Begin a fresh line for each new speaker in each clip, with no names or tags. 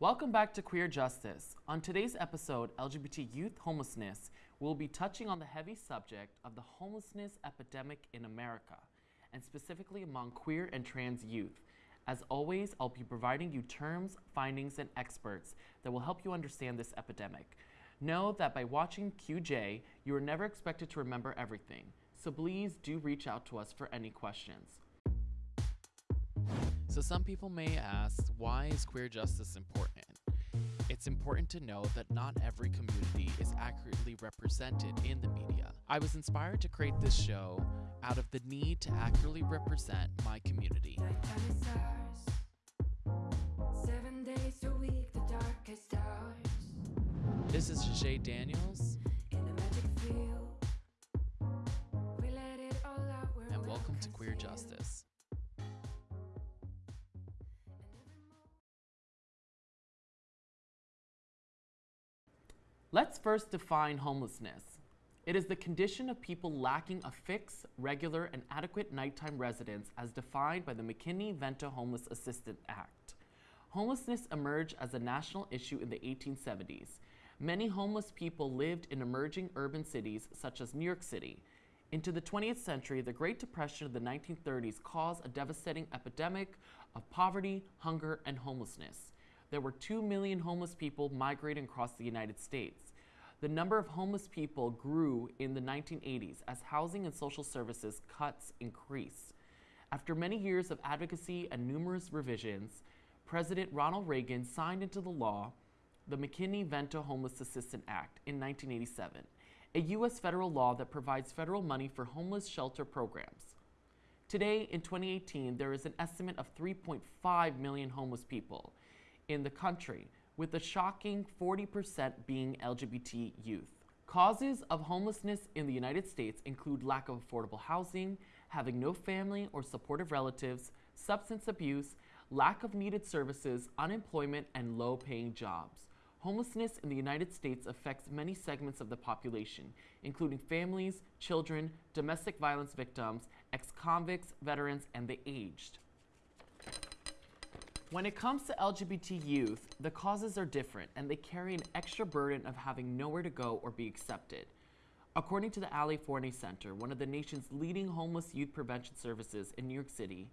Welcome back to Queer Justice. On today's episode, LGBT youth homelessness, we'll be touching on the heavy subject of the homelessness epidemic in America, and specifically among queer and trans youth. As always, I'll be providing you terms, findings, and experts that will help you understand this epidemic. Know that by watching QJ, you are never expected to remember everything, so please do reach out to us for any questions. So some people may ask, why is queer justice important? It's important to know that not every community is accurately represented in the media. I was inspired to create this show out of the need to accurately represent my community.
Nighttime stars. Seven days a week, the darkest hours.
This is Jay Daniels,
In a magic field. We let it all out.
and welcome to Queer. Justice. Let's first define homelessness. It is the condition of people lacking a fixed, regular, and adequate nighttime residence as defined by the McKinney-Vento Homeless Assistance Act. Homelessness emerged as a national issue in the 1870s. Many homeless people lived in emerging urban cities such as New York City. Into the 20th century, the Great Depression of the 1930s caused a devastating epidemic of poverty, hunger, and homelessness. There were 2 million homeless people migrating across the United States. The number of homeless people grew in the 1980s as housing and social services cuts increased. After many years of advocacy and numerous revisions, President Ronald Reagan signed into the law the McKinney-Vento Homeless Assistance Act in 1987, a U.S. federal law that provides federal money for homeless shelter programs. Today, in 2018, there is an estimate of 3.5 million homeless people in the country, with a shocking 40% being LGBT youth. Causes of homelessness in the United States include lack of affordable housing, having no family or supportive relatives, substance abuse, lack of needed services, unemployment, and low paying jobs. Homelessness in the United States affects many segments of the population, including families, children, domestic violence victims, ex convicts, veterans, and the aged. When it comes to LGBT youth, the causes are different and they carry an extra burden of having nowhere to go or be accepted. According to the Ali Forney Center, one of the nation's leading homeless youth prevention services in New York City,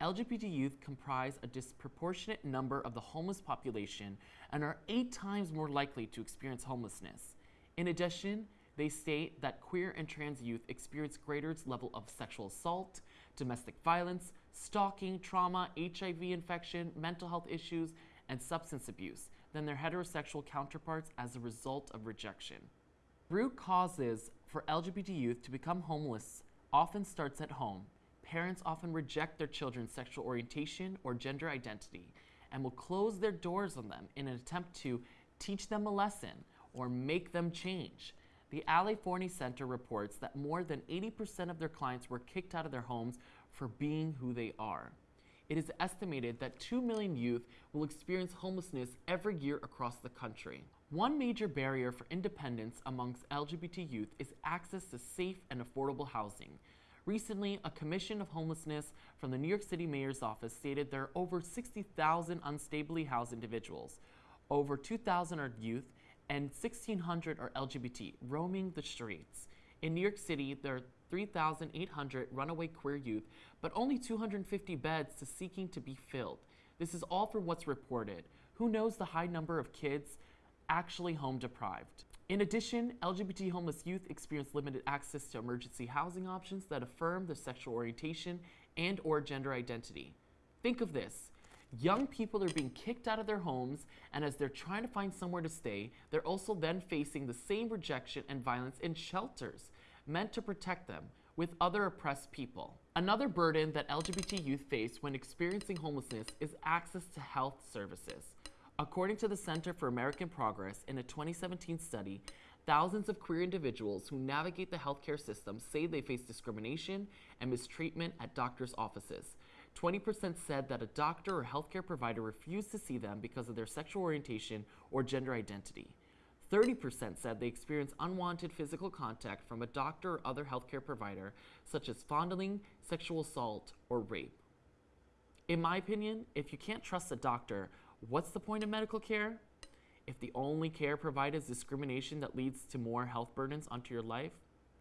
LGBT youth comprise a disproportionate number of the homeless population and are eight times more likely to experience homelessness. In addition, they state that queer and trans youth experience greater level of sexual assault, domestic violence, stalking, trauma, HIV infection, mental health issues, and substance abuse than their heterosexual counterparts as a result of rejection. Root causes for LGBT youth to become homeless often starts at home. Parents often reject their children's sexual orientation or gender identity and will close their doors on them in an attempt to teach them a lesson or make them change. The Ali Forney Center reports that more than 80% of their clients were kicked out of their homes for being who they are. It is estimated that 2 million youth will experience homelessness every year across the country. One major barrier for independence amongst LGBT youth is access to safe and affordable housing. Recently, a commission of homelessness from the New York City Mayor's office stated there are over 60,000 unstably housed individuals. Over 2,000 are youth and 1,600 are LGBT roaming the streets. In New York City, there are 3,800 runaway queer youth, but only 250 beds to seeking to be filled. This is all from what's reported. Who knows the high number of kids actually home deprived? In addition, LGBT homeless youth experience limited access to emergency housing options that affirm their sexual orientation and or gender identity. Think of this. Young people are being kicked out of their homes, and as they're trying to find somewhere to stay, they're also then facing the same rejection and violence in shelters meant to protect them with other oppressed people. Another burden that LGBT youth face when experiencing homelessness is access to health services. According to the Center for American Progress, in a 2017 study, thousands of queer individuals who navigate the healthcare system say they face discrimination and mistreatment at doctors' offices. 20% said that a doctor or healthcare provider refused to see them because of their sexual orientation or gender identity. 30% said they experienced unwanted physical contact from a doctor or other healthcare provider, such as fondling, sexual assault, or rape. In my opinion, if you can't trust a doctor, What's the point of medical care? If the only care provided is discrimination that leads to more health burdens onto your life?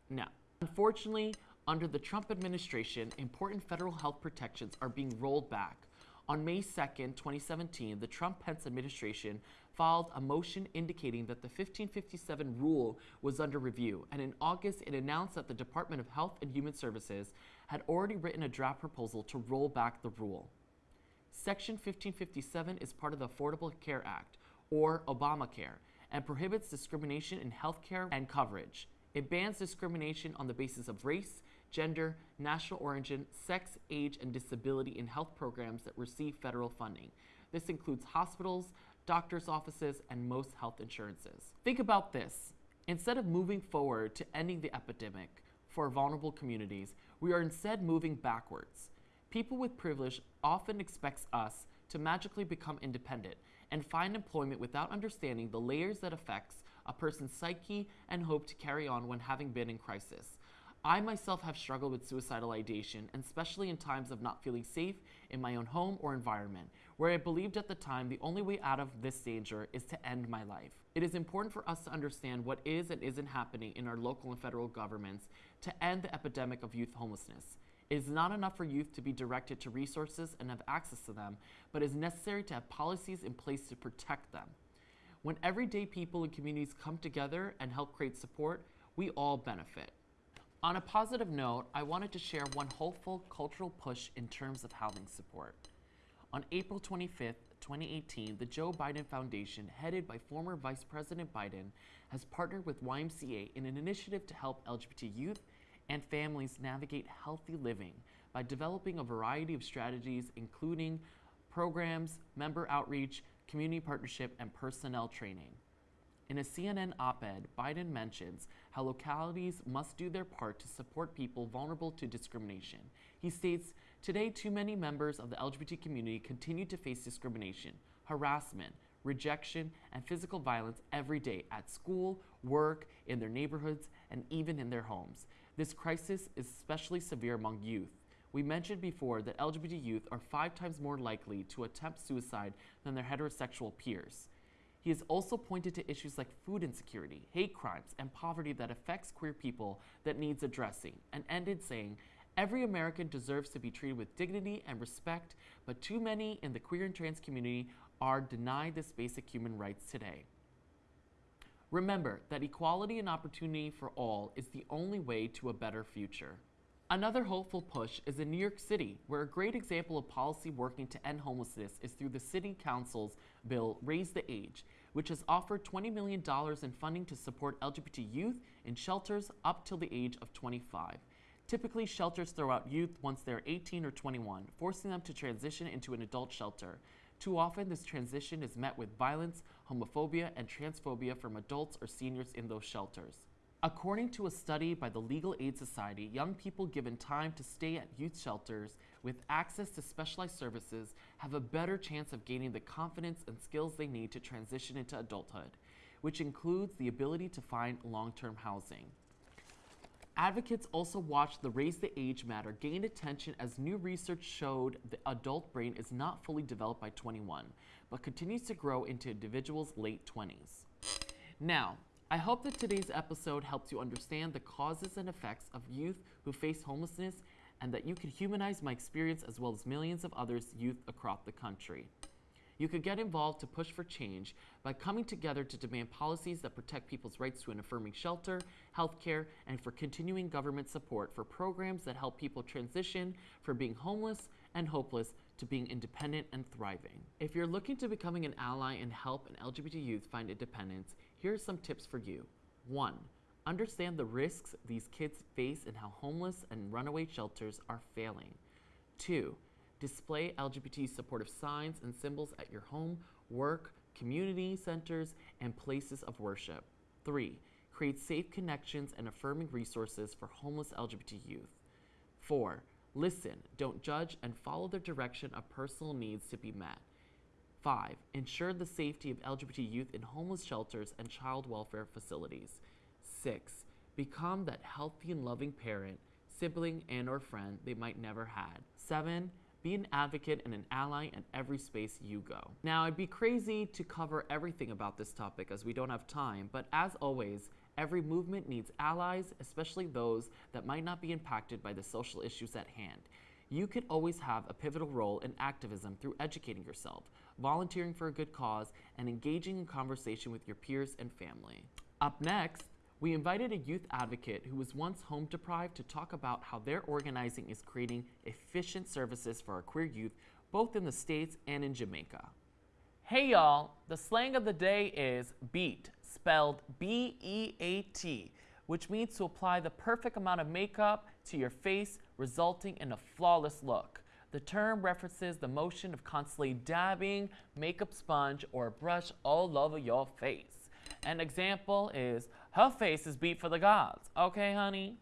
No. Unfortunately, under the Trump administration, important federal health protections are being rolled back. On May 2nd, 2017, the Trump Pence administration filed a motion indicating that the 1557 rule was under review, and in August, it announced that the Department of Health and Human Services had already written a draft proposal to roll back the rule. Section 1557 is part of the Affordable Care Act, or Obamacare, and prohibits discrimination in health care and coverage. It bans discrimination on the basis of race, gender, national origin, sex, age, and disability in health programs that receive federal funding. This includes hospitals, doctors' offices, and most health insurances. Think about this. Instead of moving forward to ending the epidemic for vulnerable communities, we are instead moving backwards. People with privilege often expect us to magically become independent and find employment without understanding the layers that affects a person's psyche and hope to carry on when having been in crisis. I myself have struggled with suicidal ideation, and especially in times of not feeling safe in my own home or environment, where I believed at the time the only way out of this danger is to end my life. It is important for us to understand what is and isn't happening in our local and federal governments to end the epidemic of youth homelessness. It is not enough for youth to be directed to resources and have access to them, but it is necessary to have policies in place to protect them. When everyday people and communities come together and help create support, we all benefit. On a positive note, I wanted to share one hopeful cultural push in terms of housing support. On April 25th, 2018, the Joe Biden Foundation, headed by former Vice President Biden, has partnered with YMCA in an initiative to help LGBT youth and families navigate healthy living by developing a variety of strategies, including programs, member outreach, community partnership, and personnel training. In a CNN op ed, Biden mentions how localities must do their part to support people vulnerable to discrimination. He states Today, too many members of the LGBT community continue to face discrimination, harassment, rejection, and physical violence every day at school, work, in their neighborhoods, and even in their homes. This crisis is especially severe among youth. We mentioned before that LGBT youth are five times more likely to attempt suicide than their heterosexual peers. He has also pointed to issues like food insecurity, hate crimes, and poverty that affects queer people that needs addressing, and ended saying, Every American deserves to be treated with dignity and respect, but too many in the queer and trans community are denied this basic human rights today. Remember that equality and opportunity for all is the only way to a better future. Another hopeful push is in New York City, where a great example of policy working to end homelessness is through the City Council's bill Raise the Age, which has offered $20 million in funding to support LGBT youth in shelters up till the age of 25. Typically, shelters throw out youth once they're 18 or 21, forcing them to transition into an adult shelter. Too often, this transition is met with violence, homophobia, and transphobia from adults or seniors in those shelters. According to a study by the Legal Aid Society, young people given time to stay at youth shelters with access to specialized services have a better chance of gaining the confidence and skills they need to transition into adulthood, which includes the ability to find long term housing. Advocates also watched the Raise the Age matter gain attention as new research showed the adult brain is not fully developed by 21, but continues to grow into individuals' late 20s. Now, I hope that today's episode helps you understand the causes and effects of youth who face homelessness and that you can humanize my experience as well as millions of others youth across the country. You could get involved to push for change by coming together to demand policies that protect people's rights to an affirming shelter, healthcare, and for continuing government support for programs that help people transition from being homeless and hopeless to being independent and thriving. If you're looking to becoming an ally and help an LGBT youth find independence, here are some tips for you. 1. Understand the risks these kids face and how homeless and runaway shelters are failing. 2. Display LGBT supportive signs and symbols at your home, work, community centers, and places of worship. 3. Create safe connections and affirming resources for homeless LGBT youth. 4. Listen, don't judge, and follow the direction of personal needs to be met. 5. Ensure the safety of LGBT youth in homeless shelters and child welfare facilities. 6. Become that healthy and loving parent, sibling, and or friend they might never had. 7 Be an advocate and an ally in every space you go. Now, I'd be crazy to cover everything about this topic as we don't have time, but as always, every movement needs allies, especially those that might not be impacted by the social issues at hand. You could always have a pivotal role in activism through educating yourself, volunteering for a good cause, and engaging in conversation with your peers and family. Up next, we invited a youth advocate who was once home deprived to talk about how their organizing is creating efficient services for our queer youth, both in the States and in Jamaica. Hey y'all, the slang of the day is beat, spelled B E A T, which means to apply the perfect amount of makeup to your face, resulting in a flawless look. The term references the motion of constantly dabbing makeup sponge or brush all over your face. An example is her face is beat for the gods. Okay, honey?